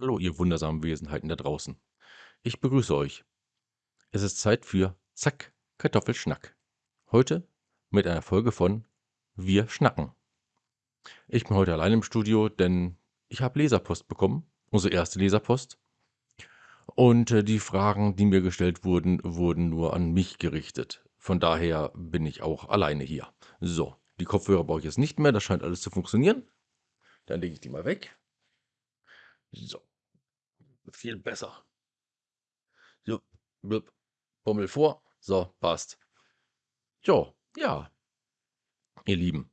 Hallo, ihr wundersamen Wesenheiten da draußen. Ich begrüße euch. Es ist Zeit für Zack, Kartoffelschnack. Heute mit einer Folge von Wir schnacken. Ich bin heute allein im Studio, denn ich habe Leserpost bekommen, unsere erste Leserpost. Und äh, die Fragen, die mir gestellt wurden, wurden nur an mich gerichtet. Von daher bin ich auch alleine hier. So, die Kopfhörer brauche ich jetzt nicht mehr, das scheint alles zu funktionieren. Dann lege ich die mal weg. So, viel besser. So, blub, Bummel vor. So, passt. Jo, ja. Ihr Lieben,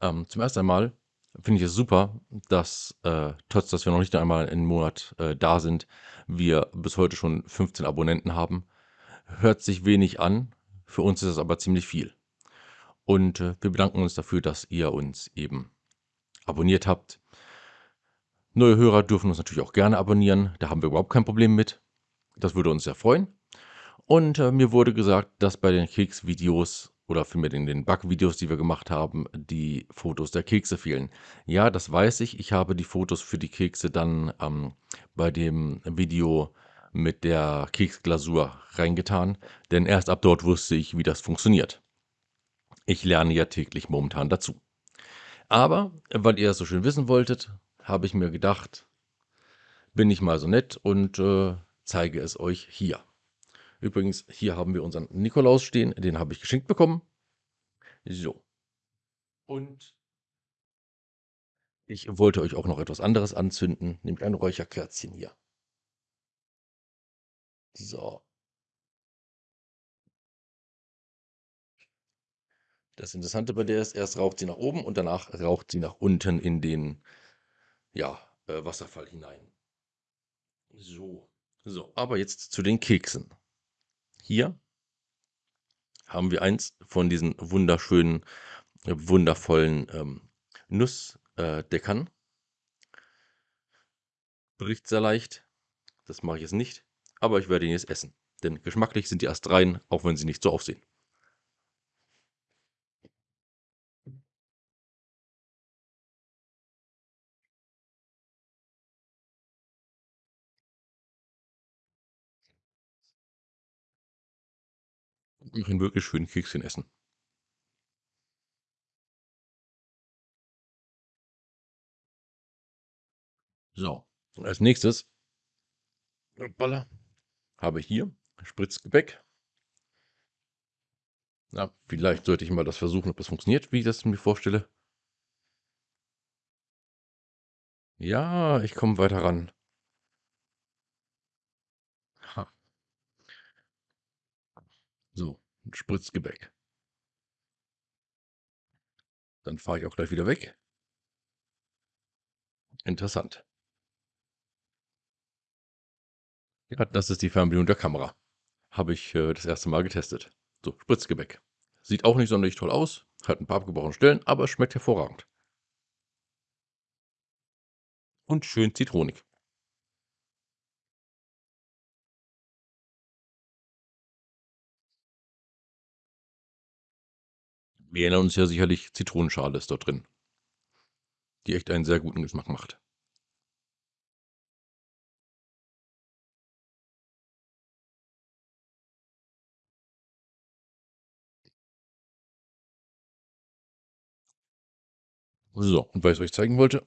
ähm, zum ersten Mal finde ich es super, dass, äh, trotz dass wir noch nicht einmal einen Monat äh, da sind, wir bis heute schon 15 Abonnenten haben. Hört sich wenig an, für uns ist es aber ziemlich viel. Und äh, wir bedanken uns dafür, dass ihr uns eben abonniert habt. Neue Hörer dürfen uns natürlich auch gerne abonnieren, da haben wir überhaupt kein Problem mit. Das würde uns sehr freuen. Und äh, mir wurde gesagt, dass bei den Keksvideos oder vielmehr in den Backvideos, die wir gemacht haben, die Fotos der Kekse fehlen. Ja, das weiß ich. Ich habe die Fotos für die Kekse dann ähm, bei dem Video mit der Keksglasur reingetan, denn erst ab dort wusste ich, wie das funktioniert. Ich lerne ja täglich momentan dazu. Aber, weil ihr es so schön wissen wolltet, habe ich mir gedacht, bin ich mal so nett und äh, zeige es euch hier. Übrigens, hier haben wir unseren Nikolaus stehen, den habe ich geschenkt bekommen. So. Und ich wollte euch auch noch etwas anderes anzünden, nämlich ein Räucherkerzchen hier. So. Das Interessante bei der ist, erst raucht sie nach oben und danach raucht sie nach unten in den ja, äh, Wasserfall hinein. So. So, aber jetzt zu den Keksen. Hier haben wir eins von diesen wunderschönen, äh, wundervollen ähm, Nussdeckern. Bricht sehr leicht. Das mache ich jetzt nicht. Aber ich werde ihn jetzt essen. Denn geschmacklich sind die erst rein, auch wenn sie nicht so aussehen. Ich ein wirklich schönen Kekschen essen. So, als nächstes hoppala, habe ich hier Spritzgebäck. Na, vielleicht sollte ich mal das versuchen, ob das funktioniert, wie ich das mir vorstelle. Ja, ich komme weiter ran. Ha. So, Spritzgebäck. Dann fahre ich auch gleich wieder weg. Interessant. Ja, das ist die Fernbedienung der Kamera. Habe ich äh, das erste Mal getestet. So, Spritzgebäck. Sieht auch nicht sonderlich toll aus, hat ein paar abgebrochene Stellen, aber schmeckt hervorragend. Und schön zitronig. Wir erinnern uns ja sicherlich, Zitronenschale ist dort drin, die echt einen sehr guten Geschmack macht. So, und weil ich es euch zeigen wollte,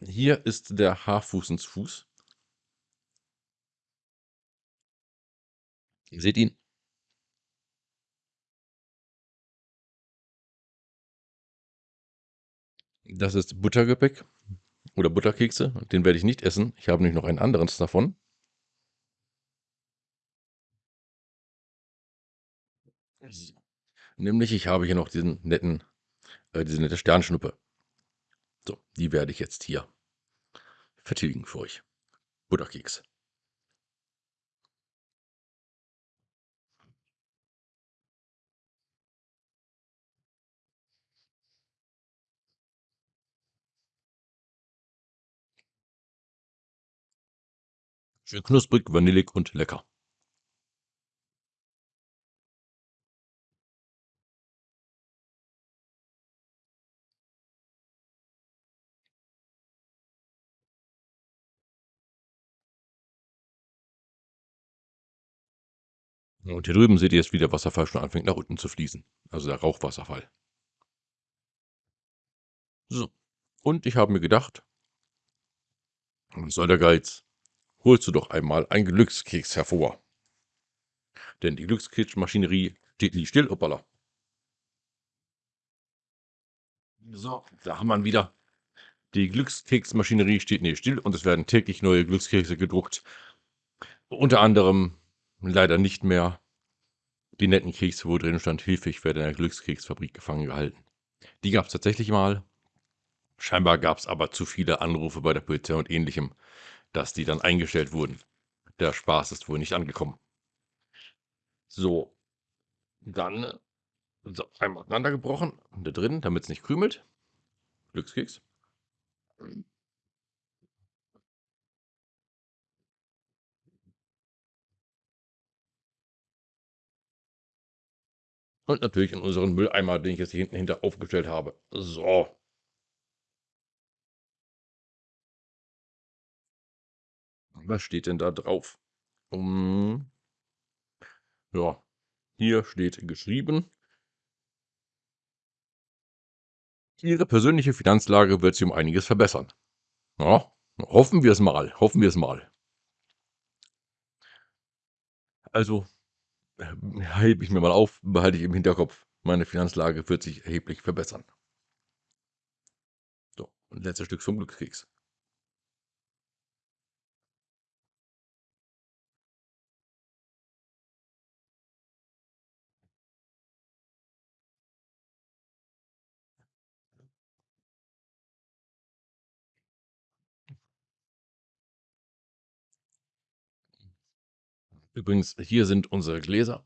hier ist der Haarfußensfuß. Ihr seht ihn. Das ist Buttergebäck oder Butterkekse. Den werde ich nicht essen. Ich habe nämlich noch einen anderen davon. Nämlich, ich habe hier noch diesen netten, äh, diese nette Sternschnuppe. So, die werde ich jetzt hier vertilgen für euch. Butterkeks. Schön knusprig, vanillig und lecker. Und hier drüben seht ihr jetzt, wie der Wasserfall schon anfängt nach unten zu fließen. Also der Rauchwasserfall. So. Und ich habe mir gedacht, was soll der Geiz? Holst du doch einmal einen Glückskeks hervor. Denn die Glückskeksmaschinerie steht nie still. Hoppala. So, da haben wir wieder. Die Glückskeksmaschinerie steht nie still und es werden täglich neue Glückskekse gedruckt. Unter anderem leider nicht mehr die netten Kekse, wo drin stand, Hilfe, ich werde in der Glückskeksfabrik gefangen gehalten. Die gab es tatsächlich mal. Scheinbar gab es aber zu viele Anrufe bei der Polizei und ähnlichem, dass die dann eingestellt wurden. Der Spaß ist wohl nicht angekommen. So, dann so, einmal auseinandergebrochen, da drin, damit es nicht krümelt. Glückskeks. Und natürlich in unseren Mülleimer, den ich jetzt hier hinten hinter aufgestellt habe. So. Was steht denn da drauf? Um, ja, hier steht geschrieben. Ihre persönliche Finanzlage wird sich um einiges verbessern. Ja, hoffen wir es mal, hoffen wir es mal. Also, äh, hebe ich mir mal auf, behalte ich im Hinterkopf. Meine Finanzlage wird sich erheblich verbessern. So, und letztes Stück vom Glückskeks. Übrigens, hier sind unsere Gläser.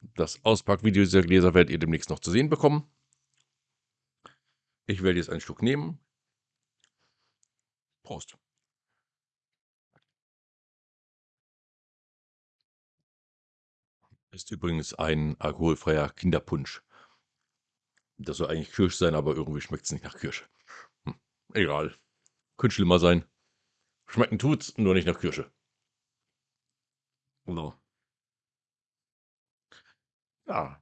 Das Auspackvideo dieser Gläser werdet ihr demnächst noch zu sehen bekommen. Ich werde jetzt ein Stück nehmen. Prost. Ist übrigens ein alkoholfreier Kinderpunsch. Das soll eigentlich Kirsch sein, aber irgendwie schmeckt es nicht nach Kirsche. Hm, egal. Könnte schlimmer sein. Schmecken tut's, nur nicht nach Kirsche. So. Ja.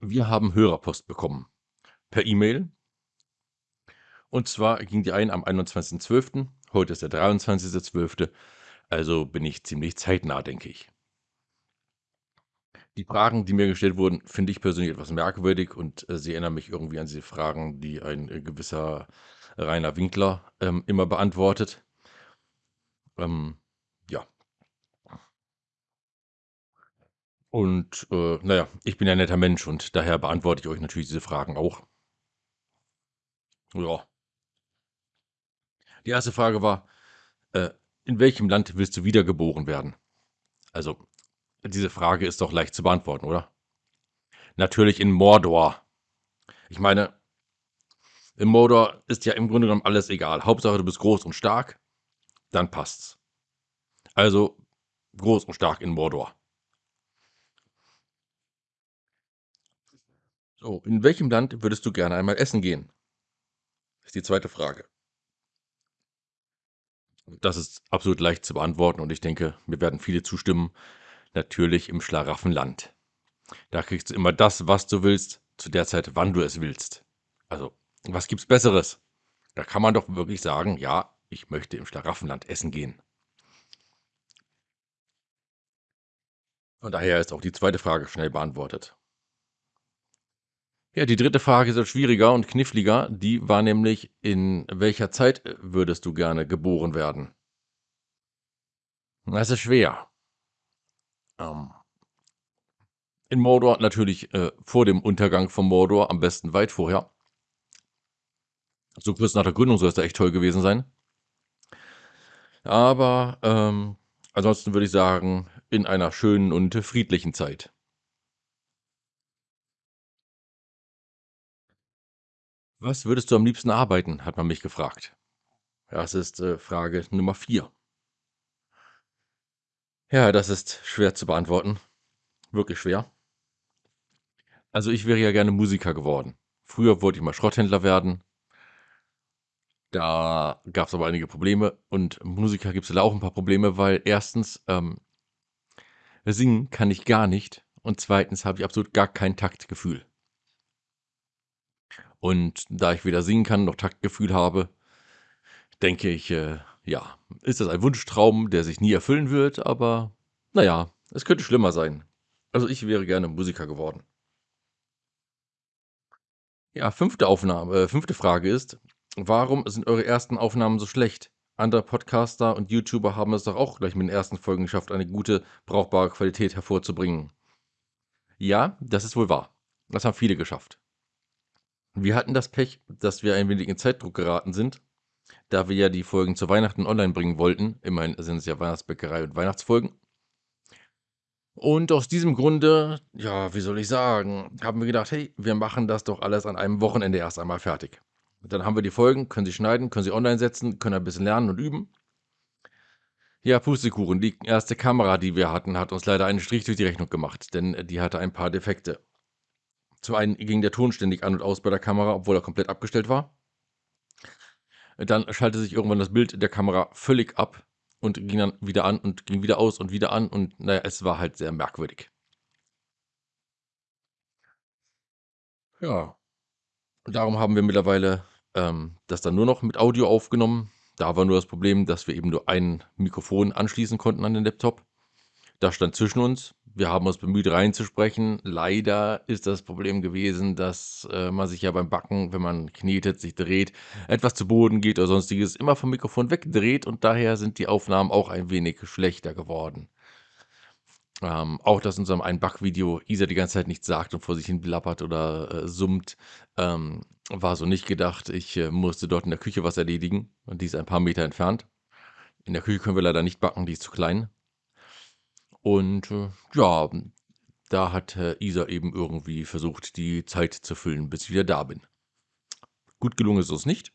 Wir haben Hörerpost bekommen. Per E-Mail. Und zwar ging die ein am 21.12. Heute ist der 23.12. Also bin ich ziemlich zeitnah, denke ich. Die Fragen, die mir gestellt wurden, finde ich persönlich etwas merkwürdig und äh, sie erinnern mich irgendwie an diese Fragen, die ein äh, gewisser Rainer Winkler ähm, immer beantwortet. Ähm, ja. Und äh, naja, ich bin ein netter Mensch und daher beantworte ich euch natürlich diese Fragen auch. Ja. Die erste Frage war, äh, in welchem Land willst du wiedergeboren werden? Also, diese Frage ist doch leicht zu beantworten, oder? Natürlich in Mordor. Ich meine, in Mordor ist ja im Grunde genommen alles egal. Hauptsache, du bist groß und stark, dann passt's. Also groß und stark in Mordor. So, in welchem Land würdest du gerne einmal essen gehen? Ist die zweite Frage. Das ist absolut leicht zu beantworten und ich denke, mir werden viele zustimmen natürlich im Schlaraffenland. Da kriegst du immer das, was du willst, zu der Zeit, wann du es willst. Also, was gibt's Besseres? Da kann man doch wirklich sagen, ja, ich möchte im Schlaraffenland essen gehen. Und daher ist auch die zweite Frage schnell beantwortet. Ja, die dritte Frage ist schwieriger und kniffliger. Die war nämlich, in welcher Zeit würdest du gerne geboren werden? Das ist schwer. Ähm, in Mordor natürlich äh, vor dem Untergang von Mordor, am besten weit vorher. So kurz nach der Gründung soll es da echt toll gewesen sein. Aber ähm, ansonsten würde ich sagen, in einer schönen und friedlichen Zeit. Was würdest du am liebsten arbeiten, hat man mich gefragt. Das ist äh, Frage Nummer 4. Ja, das ist schwer zu beantworten. Wirklich schwer. Also ich wäre ja gerne Musiker geworden. Früher wollte ich mal Schrotthändler werden. Da gab es aber einige Probleme und Musiker gibt es auch ein paar Probleme, weil erstens, ähm, Singen kann ich gar nicht und zweitens habe ich absolut gar kein Taktgefühl. Und da ich weder singen kann noch Taktgefühl habe, denke ich, äh, ja, ist das ein Wunschtraum, der sich nie erfüllen wird, aber naja, es könnte schlimmer sein. Also ich wäre gerne Musiker geworden. Ja, fünfte Aufnahme, äh, fünfte Frage ist, warum sind eure ersten Aufnahmen so schlecht? Andere Podcaster und YouTuber haben es doch auch gleich mit den ersten Folgen geschafft, eine gute, brauchbare Qualität hervorzubringen. Ja, das ist wohl wahr. Das haben viele geschafft. Wir hatten das Pech, dass wir ein wenig in Zeitdruck geraten sind, da wir ja die Folgen zu Weihnachten online bringen wollten. Immerhin sind es ja Weihnachtsbäckerei und Weihnachtsfolgen. Und aus diesem Grunde, ja, wie soll ich sagen, haben wir gedacht, hey, wir machen das doch alles an einem Wochenende erst einmal fertig. Dann haben wir die Folgen, können sie schneiden, können sie online setzen, können ein bisschen lernen und üben. Ja, Pustekuchen, die erste Kamera, die wir hatten, hat uns leider einen Strich durch die Rechnung gemacht, denn die hatte ein paar Defekte. Zum einen ging der Ton ständig an und aus bei der Kamera, obwohl er komplett abgestellt war. Dann schaltete sich irgendwann das Bild der Kamera völlig ab und ging dann wieder an und ging wieder aus und wieder an und naja, es war halt sehr merkwürdig. Ja, darum haben wir mittlerweile ähm, das dann nur noch mit Audio aufgenommen. Da war nur das Problem, dass wir eben nur ein Mikrofon anschließen konnten an den Laptop. Das stand zwischen uns. Wir haben uns bemüht reinzusprechen. Leider ist das Problem gewesen, dass äh, man sich ja beim Backen, wenn man knetet, sich dreht, etwas zu Boden geht oder sonstiges, immer vom Mikrofon wegdreht und daher sind die Aufnahmen auch ein wenig schlechter geworden. Ähm, auch, dass in unserem einen Backvideo Isa die ganze Zeit nichts sagt und vor sich hin blappert oder äh, summt, ähm, war so nicht gedacht. Ich äh, musste dort in der Küche was erledigen und die ist ein paar Meter entfernt. In der Küche können wir leider nicht backen, die ist zu klein. Und äh, ja, da hat äh, Isa eben irgendwie versucht, die Zeit zu füllen, bis ich wieder da bin. Gut gelungen ist es nicht.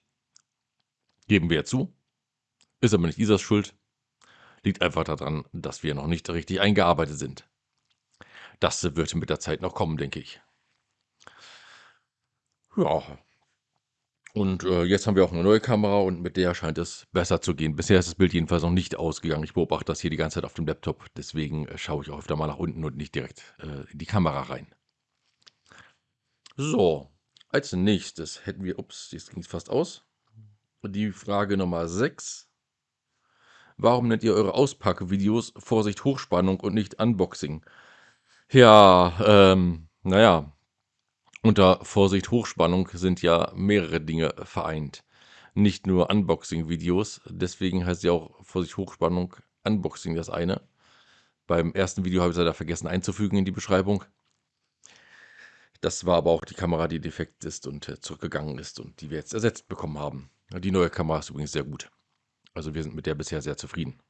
Geben wir zu. Ist aber nicht Isas Schuld. Liegt einfach daran, dass wir noch nicht richtig eingearbeitet sind. Das wird mit der Zeit noch kommen, denke ich. Ja. Und äh, jetzt haben wir auch eine neue Kamera und mit der scheint es besser zu gehen. Bisher ist das Bild jedenfalls noch nicht ausgegangen. Ich beobachte das hier die ganze Zeit auf dem Laptop. Deswegen äh, schaue ich auch öfter mal nach unten und nicht direkt äh, in die Kamera rein. So, als nächstes hätten wir, ups, jetzt ging es fast aus. Die Frage Nummer 6. Warum nennt ihr eure Auspackvideos Vorsicht Hochspannung und nicht Unboxing? Ja, ähm, naja, unter Vorsicht Hochspannung sind ja mehrere Dinge vereint. Nicht nur Unboxing-Videos, deswegen heißt ja auch Vorsicht Hochspannung Unboxing das eine. Beim ersten Video habe ich es leider vergessen einzufügen in die Beschreibung. Das war aber auch die Kamera, die defekt ist und äh, zurückgegangen ist und die wir jetzt ersetzt bekommen haben. Die neue Kamera ist übrigens sehr gut. Also wir sind mit der bisher sehr zufrieden.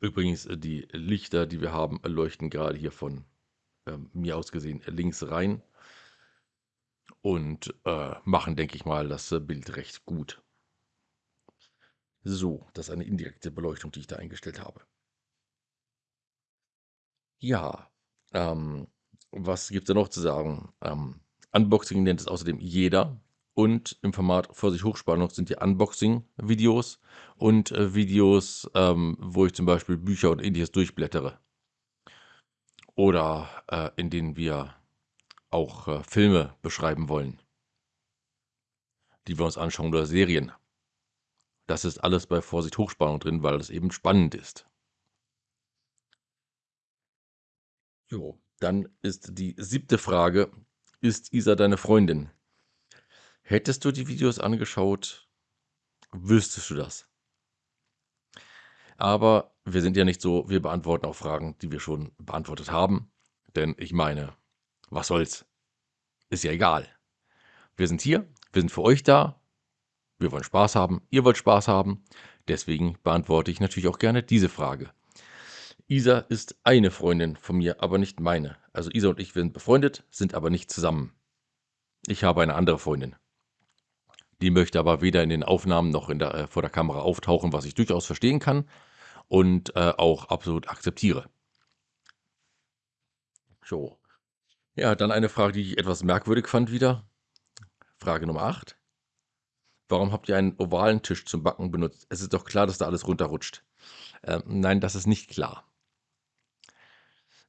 Übrigens, äh, die Lichter, die wir haben, leuchten gerade hier von äh, mir aus gesehen links rein und äh, machen, denke ich mal, das äh, Bild recht gut. So, das ist eine indirekte Beleuchtung, die ich da eingestellt habe. Ja, ähm, was gibt es da noch zu sagen? Ähm, Unboxing nennt es außerdem jeder und im Format Vorsicht Hochspannung sind die Unboxing-Videos und äh, Videos, ähm, wo ich zum Beispiel Bücher und ähnliches durchblättere. Oder äh, in denen wir auch äh, Filme beschreiben wollen, die wir uns anschauen oder Serien. Das ist alles bei Vorsicht Hochspannung drin, weil das eben spannend ist. Jo, dann ist die siebte Frage, ist Isa deine Freundin? Hättest du die Videos angeschaut, wüsstest du das. Aber wir sind ja nicht so, wir beantworten auch Fragen, die wir schon beantwortet haben. Denn ich meine, was soll's? Ist ja egal. Wir sind hier, wir sind für euch da. Wir wollen Spaß haben, ihr wollt Spaß haben. Deswegen beantworte ich natürlich auch gerne diese Frage. Isa ist eine Freundin von mir, aber nicht meine. Also Isa und ich sind befreundet, sind aber nicht zusammen. Ich habe eine andere Freundin. Die möchte aber weder in den Aufnahmen noch der, äh, vor der Kamera auftauchen, was ich durchaus verstehen kann und äh, auch absolut akzeptiere. So. Ja, dann eine Frage, die ich etwas merkwürdig fand wieder. Frage Nummer 8. Warum habt ihr einen ovalen Tisch zum Backen benutzt? Es ist doch klar, dass da alles runterrutscht. Ähm, nein, das ist nicht klar.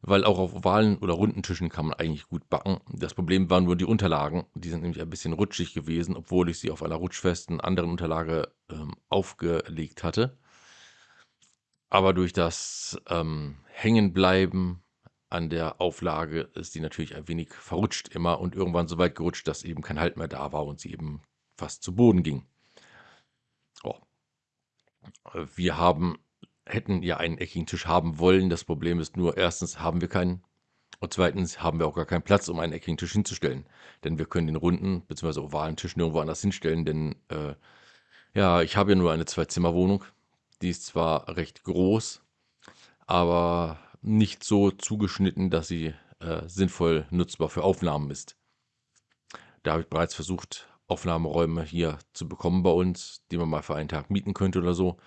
weil auch auf ovalen oder runden Tischen kann man eigentlich gut backen. Das Problem waren nur die Unterlagen. Die sind nämlich ein bisschen rutschig gewesen, obwohl ich sie auf einer rutschfesten anderen Unterlage ähm, aufgelegt hatte. Aber durch das ähm, Hängenbleiben an der Auflage ist die natürlich ein wenig verrutscht immer und irgendwann so weit gerutscht, dass eben kein Halt mehr da war und sie eben fast zu Boden ging. Oh. Wir haben hätten ja einen eckigen Tisch haben wollen. Das Problem ist nur, erstens haben wir keinen und zweitens haben wir auch gar keinen Platz, um einen eckigen Tisch hinzustellen. Denn wir können den runden bzw. ovalen Tisch nirgendwo anders hinstellen, denn äh, ja, ich habe ja nur eine Zwei-Zimmer-Wohnung. Die ist zwar recht groß, aber nicht so zugeschnitten, dass sie äh, sinnvoll nutzbar für Aufnahmen ist. Da habe ich bereits versucht, Aufnahmeräume hier zu bekommen bei uns, die man mal für einen Tag mieten könnte oder so.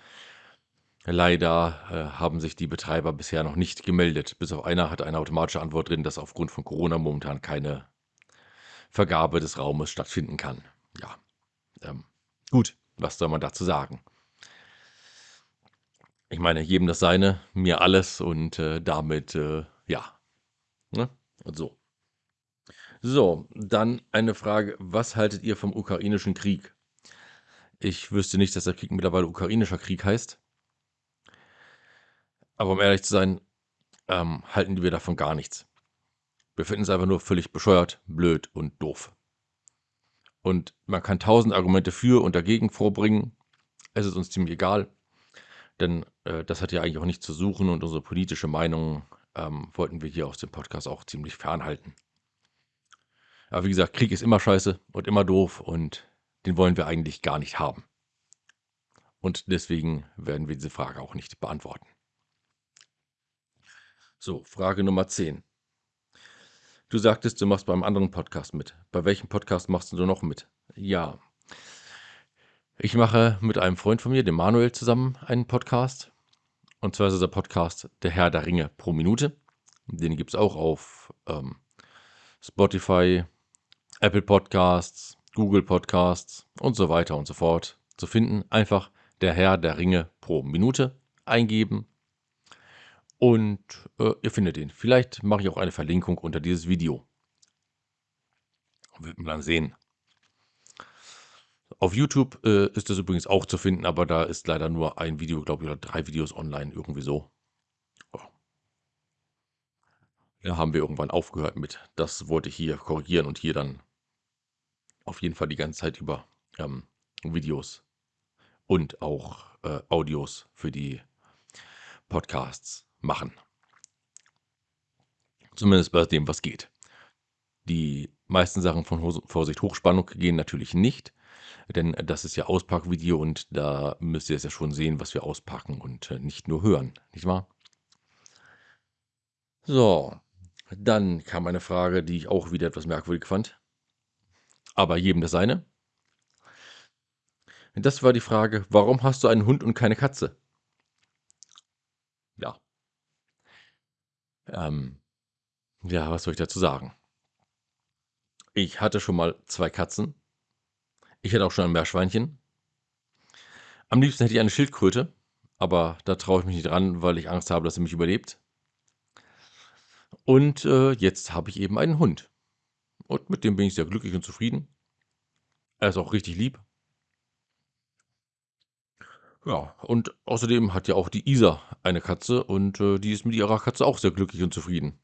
Leider äh, haben sich die Betreiber bisher noch nicht gemeldet. Bis auf einer hat eine automatische Antwort drin, dass aufgrund von Corona momentan keine Vergabe des Raumes stattfinden kann. Ja, ähm, gut, was soll man dazu sagen? Ich meine, jedem das Seine, mir alles und äh, damit, äh, ja, ne? Und so. So, dann eine Frage, was haltet ihr vom ukrainischen Krieg? Ich wüsste nicht, dass der Krieg mittlerweile ukrainischer Krieg heißt. Aber um ehrlich zu sein, ähm, halten wir davon gar nichts. Wir finden es einfach nur völlig bescheuert, blöd und doof. Und man kann tausend Argumente für und dagegen vorbringen. Es ist uns ziemlich egal, denn äh, das hat ja eigentlich auch nichts zu suchen und unsere politische Meinung ähm, wollten wir hier aus dem Podcast auch ziemlich fernhalten. Aber wie gesagt, Krieg ist immer scheiße und immer doof und den wollen wir eigentlich gar nicht haben. Und deswegen werden wir diese Frage auch nicht beantworten. So, Frage Nummer 10. Du sagtest, du machst beim anderen Podcast mit. Bei welchem Podcast machst du noch mit? Ja. Ich mache mit einem Freund von mir, dem Manuel, zusammen einen Podcast. Und zwar ist der Podcast Der Herr der Ringe pro Minute. Den gibt es auch auf ähm, Spotify, Apple Podcasts, Google Podcasts und so weiter und so fort zu finden. Einfach Der Herr der Ringe pro Minute eingeben und äh, ihr findet ihn. Vielleicht mache ich auch eine Verlinkung unter dieses Video. Wird man dann sehen. Auf YouTube äh, ist das übrigens auch zu finden, aber da ist leider nur ein Video, glaube ich, oder drei Videos online, irgendwie so. Oh. Da haben wir irgendwann aufgehört mit. Das wollte ich hier korrigieren und hier dann auf jeden Fall die ganze Zeit über ähm, Videos und auch äh, Audios für die Podcasts machen. Zumindest bei dem, was geht. Die meisten Sachen von Vorsicht Hochspannung gehen natürlich nicht, denn das ist ja Auspackvideo und da müsst ihr es ja schon sehen, was wir auspacken und äh, nicht nur hören, nicht wahr? So, dann kam eine Frage, die ich auch wieder etwas merkwürdig fand. Aber jedem das seine. Das war die Frage, warum hast du einen Hund und keine Katze? Ja, ähm, ja, was soll ich dazu sagen? Ich hatte schon mal zwei Katzen. Ich hatte auch schon ein Meerschweinchen. Am liebsten hätte ich eine Schildkröte, aber da traue ich mich nicht dran, weil ich Angst habe, dass sie mich überlebt. Und äh, jetzt habe ich eben einen Hund. Und mit dem bin ich sehr glücklich und zufrieden. Er ist auch richtig lieb. Ja, und außerdem hat ja auch die Isa eine Katze und äh, die ist mit ihrer Katze auch sehr glücklich und zufrieden.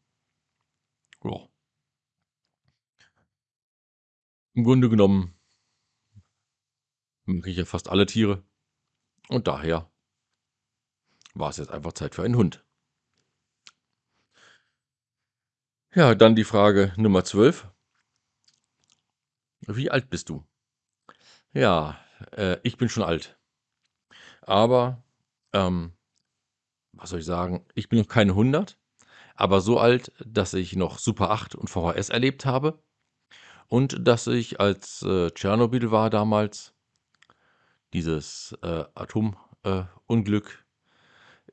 Ja. Im Grunde genommen mag ich ja fast alle Tiere. Und daher war es jetzt einfach Zeit für einen Hund. Ja, dann die Frage Nummer 12. Wie alt bist du? Ja, äh, ich bin schon alt. Aber, ähm, was soll ich sagen, ich bin noch keine 100, aber so alt, dass ich noch Super 8 und VHS erlebt habe und dass ich, als äh, Tschernobyl war damals, dieses äh, Atomunglück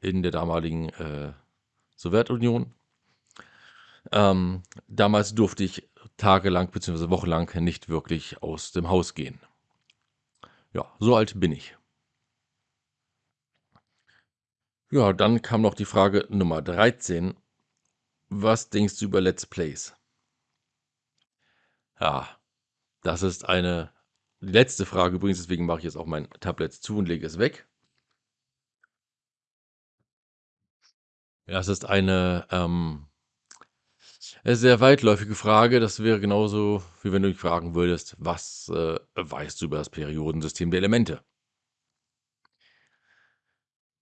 äh, in der damaligen äh, Sowjetunion, ähm, damals durfte ich tagelang bzw. wochenlang nicht wirklich aus dem Haus gehen. Ja, so alt bin ich. Ja, dann kam noch die Frage Nummer 13. Was denkst du über Let's Plays? Ja, das ist eine letzte Frage übrigens, deswegen mache ich jetzt auch mein Tablet zu und lege es weg. Das ist eine, ähm sehr weitläufige Frage. Das wäre genauso, wie wenn du mich fragen würdest: „Was, äh, weißt du über das Periodensystem der Elemente?“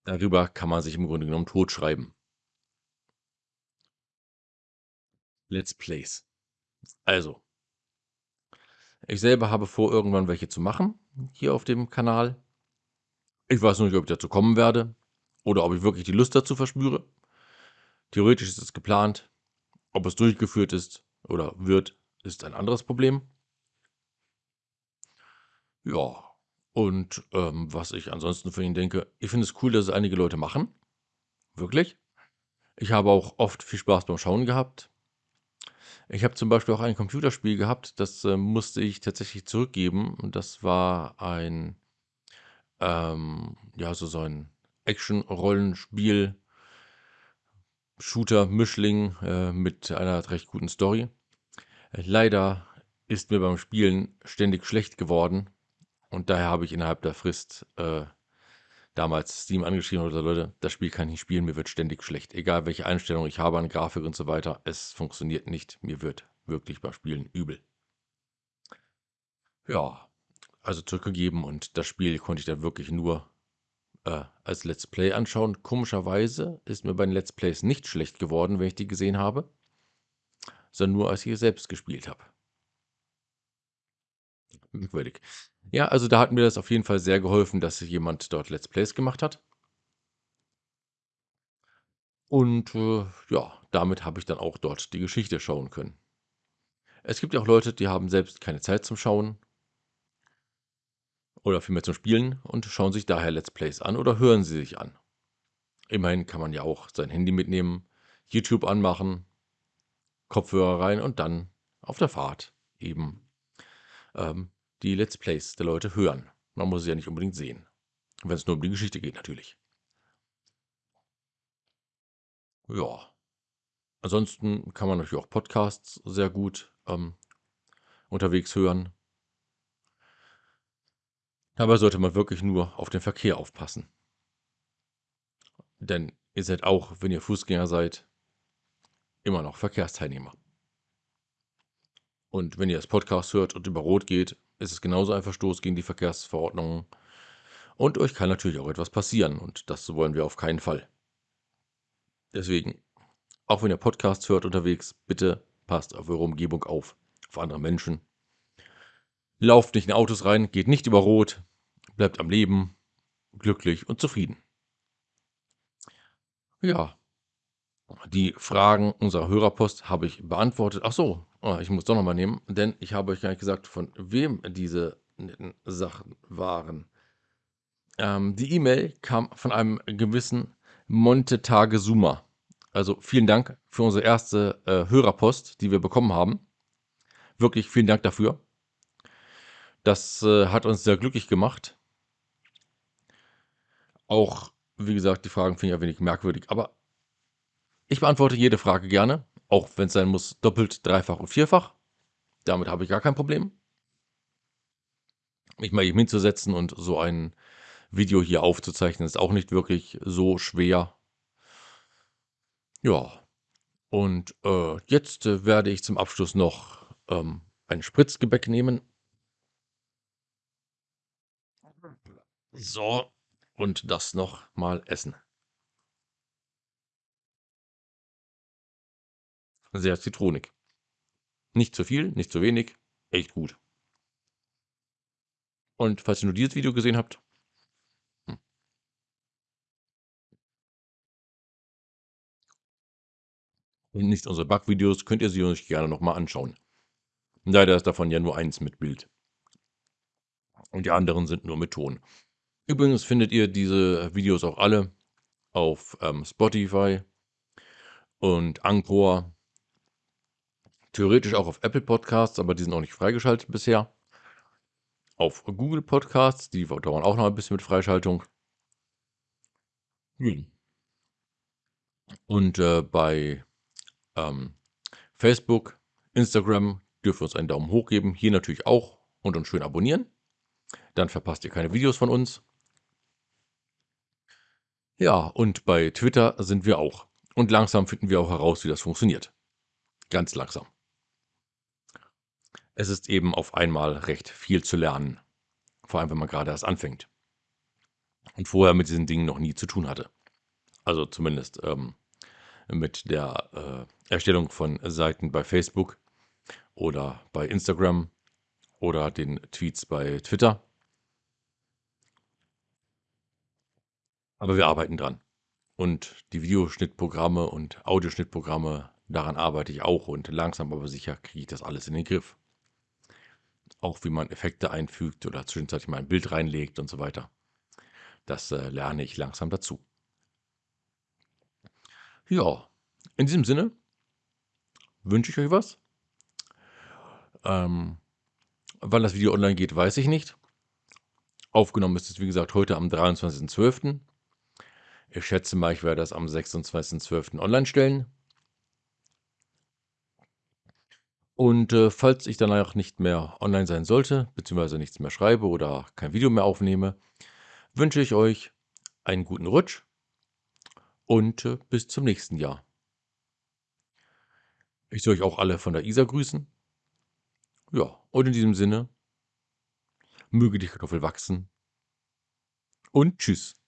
Darüber kann man sich im Grunde genommen totschreiben. Let's Plays. Also ich selber habe vor, irgendwann welche zu machen, hier auf dem Kanal. Ich weiß noch nicht, ob ich dazu kommen werde oder ob ich wirklich die Lust dazu verspüre. Theoretisch ist es geplant. Ob es durchgeführt ist oder wird, ist ein anderes Problem. Ja, und, ähm, was ich ansonsten von ihnen denke, ich finde es cool, dass es einige Leute machen. Wirklich. Ich habe auch oft viel Spaß beim Schauen gehabt. Ich habe zum Beispiel auch ein Computerspiel gehabt, das, äh, musste ich tatsächlich zurückgeben und das war ein ähm, ja, so so ein Action-Rollenspiel Shooter-Mischling, äh, mit einer recht guten Story. Leider ist mir beim Spielen ständig schlecht geworden und daher habe ich innerhalb der Frist, äh, damals Steam angeschrieben gesagt: „Leute, das Spiel kann ich nicht spielen, mir wird ständig schlecht. Egal, welche Einstellung ich habe an Grafik und so weiter, es funktioniert nicht. Mir wird wirklich beim Spielen übel.“ Ja, also zurückgegeben und das Spiel konnte ich dann wirklich nur, äh, als Let's Play anschauen. Komischerweise ist mir bei den Let's Plays nicht schlecht geworden, wenn ich die gesehen habe sondern nur, als ich es selbst gespielt habe. Merkwürdig. Ja, also da hat mir das auf jeden Fall sehr geholfen, dass jemand dort Let's Plays gemacht hat. Und, äh, ja, damit habe ich dann auch dort die Geschichte schauen können. Es gibt ja auch Leute, die haben selbst keine Zeit zum Schauen oder vielmehr zum Spielen und schauen sich daher Let's Plays an oder hören sie sich an. Immerhin kann man ja auch sein Handy mitnehmen, YouTube anmachen, Kopfhörer rein und dann auf der Fahrt eben, ähm, die Let's Plays der Leute hören. Man muss es ja nicht unbedingt sehen, wenn es nur um die Geschichte geht natürlich. Ja. Ansonsten kann man natürlich auch Podcasts sehr gut, ähm, unterwegs hören. Dabei sollte man wirklich nur auf den Verkehr aufpassen. Denn ihr seid auch, wenn ihr Fußgänger seid immer noch Verkehrsteilnehmer. Und wenn ihr das Podcast hört und über Rot geht, ist es genauso ein Verstoß gegen die Verkehrsverordnungen. Und euch kann natürlich auch etwas passieren und das wollen wir auf keinen Fall. Deswegen, auch wenn ihr Podcasts hört unterwegs, bitte passt auf eure Umgebung auf, auf andere Menschen. Lauft nicht in Autos rein, geht nicht über Rot, bleibt am Leben, glücklich und zufrieden. Ja. Die Fragen unserer Hörerpost habe ich beantwortet. Ach so, oh, ich muss doch noch mal nehmen, denn ich habe euch gar nicht gesagt, von wem diese netten Sachen waren. Ähm, die E-Mail kam von einem gewissen Monte Tagesuma. Also vielen Dank für unsere erste äh, Hörerpost, die wir bekommen haben. Wirklich vielen Dank dafür. Das äh, hat uns sehr glücklich gemacht. Auch, wie gesagt, die Fragen finde ich ein wenig merkwürdig, aber ich beantworte jede Frage gerne, auch wenn es sein muss, doppelt, dreifach und vierfach. Damit habe ich gar kein Problem. Mich mal eben hinzusetzen und so ein Video hier aufzuzeichnen, ist auch nicht wirklich so schwer. Ja, und äh, jetzt äh, werde ich zum Abschluss noch ähm, ein Spritzgebäck nehmen. So, und das noch mal essen. Sehr zitronig. Nicht zu viel, nicht zu wenig, echt gut. Und falls ihr nur dieses Video gesehen habt hm. und nicht unsere Backvideos, könnt ihr sie euch gerne noch mal anschauen. Leider ist davon ja nur eins mit Bild. Und die anderen sind nur mit Ton. Übrigens findet ihr diese Videos auch alle auf, ähm, Spotify und Anchor Theoretisch auch auf Apple Podcasts, aber die sind auch nicht freigeschaltet bisher. Auf Google Podcasts, die dauern auch noch ein bisschen mit Freischaltung. Und, äh, bei ähm, Facebook, Instagram dürft ihr uns einen Daumen hoch geben. Hier natürlich auch und uns schön abonnieren. Dann verpasst ihr keine Videos von uns. Ja, und bei Twitter sind wir auch. Und langsam finden wir auch heraus, wie das funktioniert. Ganz langsam. Es ist eben auf einmal recht viel zu lernen. Vor allem, wenn man gerade erst anfängt. Und vorher mit diesen Dingen noch nie zu tun hatte. Also zumindest ähm, mit der äh, Erstellung von Seiten bei Facebook oder bei Instagram oder den Tweets bei Twitter. Aber wir arbeiten dran. Und die Videoschnittprogramme und Audioschnittprogramme, daran arbeite ich auch und langsam aber sicher kriege ich das alles in den Griff. Auch wie man Effekte einfügt oder zwischenzeitlich mal ein Bild reinlegt und so weiter. Das äh, lerne ich langsam dazu. Ja, in diesem Sinne wünsche ich euch was. Ähm, wann das Video online geht, weiß ich nicht. Aufgenommen ist es, wie gesagt, heute am 23.12. Ich schätze mal, ich werde das am 26.12. online stellen. Und äh, falls ich danach nicht mehr online sein sollte, beziehungsweise nichts mehr schreibe oder kein Video mehr aufnehme, wünsche ich euch einen guten Rutsch und äh, bis zum nächsten Jahr. Ich soll euch auch alle von der Isar grüßen. Ja, und in diesem Sinne, möge die Kartoffel wachsen und tschüss.